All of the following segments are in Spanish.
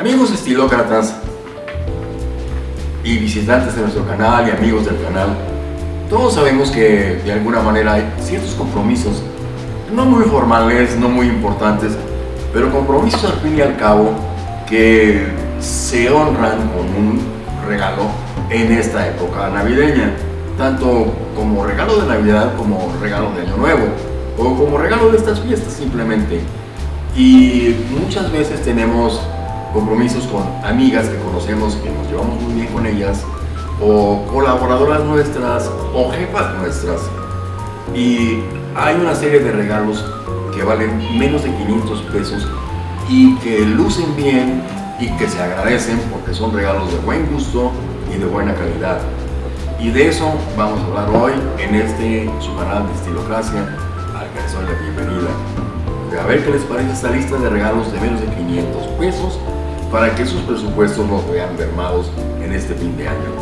Amigos estilócratas y visitantes de nuestro canal y amigos del canal, todos sabemos que de alguna manera hay ciertos compromisos, no muy formales, no muy importantes, pero compromisos al fin y al cabo que se honran con un regalo en esta época navideña, tanto como regalo de Navidad como regalo de Año Nuevo, o como regalo de estas fiestas simplemente. Y muchas veces tenemos compromisos con amigas que conocemos, que nos llevamos muy bien con ellas, o colaboradoras nuestras, o jefas nuestras. Y hay una serie de regalos que valen menos de 500 pesos y que lucen bien y que se agradecen porque son regalos de buen gusto y de buena calidad. Y de eso vamos a hablar hoy en este su canal de Estilocracia, al que les doy la bienvenida. A ver qué les parece esta lista de regalos de menos de 500 pesos para que sus presupuestos no vean mermados en este fin de año.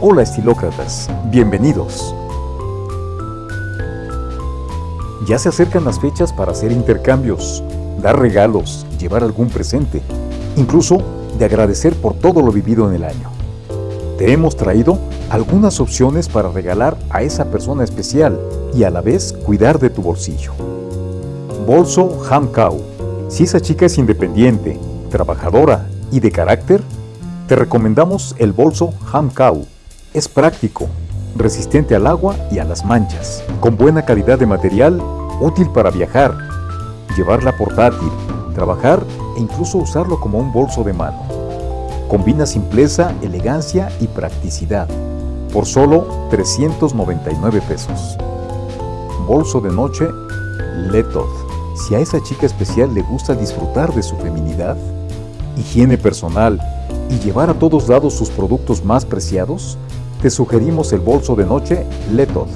Hola estilócratas, bienvenidos. Ya se acercan las fechas para hacer intercambios, dar regalos, llevar algún presente, incluso de agradecer por todo lo vivido en el año. Te hemos traído algunas opciones para regalar a esa persona especial y a la vez cuidar de tu bolsillo. Bolso Ham Cow. Si esa chica es independiente, trabajadora y de carácter, te recomendamos el bolso Ham Cow. Es práctico, resistente al agua y a las manchas, con buena calidad de material, útil para viajar, llevarla portátil, trabajar e incluso usarlo como un bolso de mano. Combina simpleza, elegancia y practicidad por solo 399 pesos. Bolso de noche Letod. Si a esa chica especial le gusta disfrutar de su feminidad, higiene personal y llevar a todos lados sus productos más preciados, te sugerimos el bolso de noche Letod.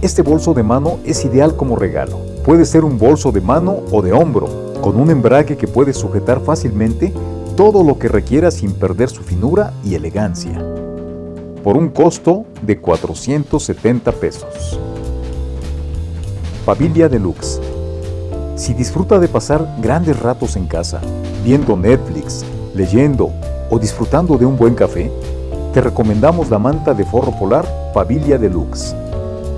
Este bolso de mano es ideal como regalo. Puede ser un bolso de mano o de hombro, con un embrague que puede sujetar fácilmente todo lo que requiera sin perder su finura y elegancia. Por un costo de 470 pesos. Pavilla Deluxe. Si disfruta de pasar grandes ratos en casa, viendo Netflix, leyendo o disfrutando de un buen café, te recomendamos la manta de forro polar Pavilla Deluxe.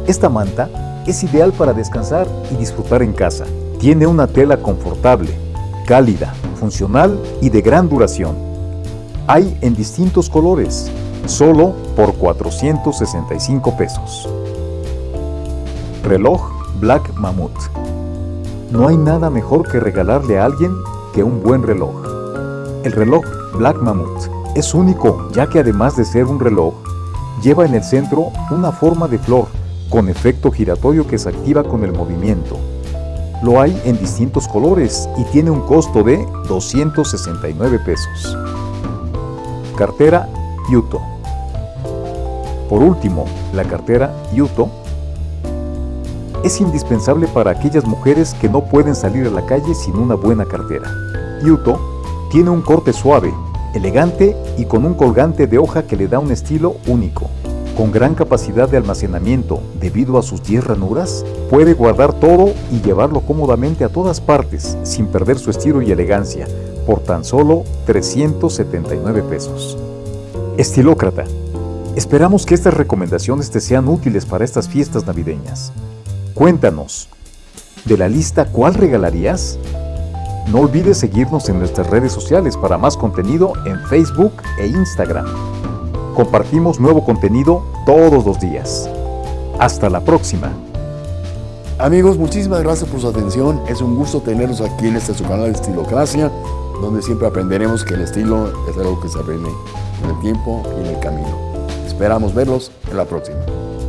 Esta manta es ideal para descansar y disfrutar en casa. Tiene una tela confortable, cálida, funcional y de gran duración. Hay en distintos colores, solo por 465 pesos. Reloj Black Mammoth. No hay nada mejor que regalarle a alguien que un buen reloj. El reloj Black Mammoth es único ya que además de ser un reloj, lleva en el centro una forma de flor con efecto giratorio que se activa con el movimiento. Lo hay en distintos colores y tiene un costo de 269 pesos. Cartera Yuto. Por último, la cartera Yuto es indispensable para aquellas mujeres que no pueden salir a la calle sin una buena cartera. Yuto tiene un corte suave, elegante y con un colgante de hoja que le da un estilo único. Con gran capacidad de almacenamiento debido a sus 10 ranuras, puede guardar todo y llevarlo cómodamente a todas partes sin perder su estilo y elegancia por tan solo 379 pesos. Estilócrata, esperamos que estas recomendaciones te sean útiles para estas fiestas navideñas. Cuéntanos, de la lista ¿cuál regalarías? No olvides seguirnos en nuestras redes sociales para más contenido en Facebook e Instagram. Compartimos nuevo contenido todos los días. Hasta la próxima. Amigos, muchísimas gracias por su atención. Es un gusto tenerlos aquí en este su canal de Estilocracia, donde siempre aprenderemos que el estilo es algo que se aprende en el tiempo y en el camino. Esperamos verlos en la próxima.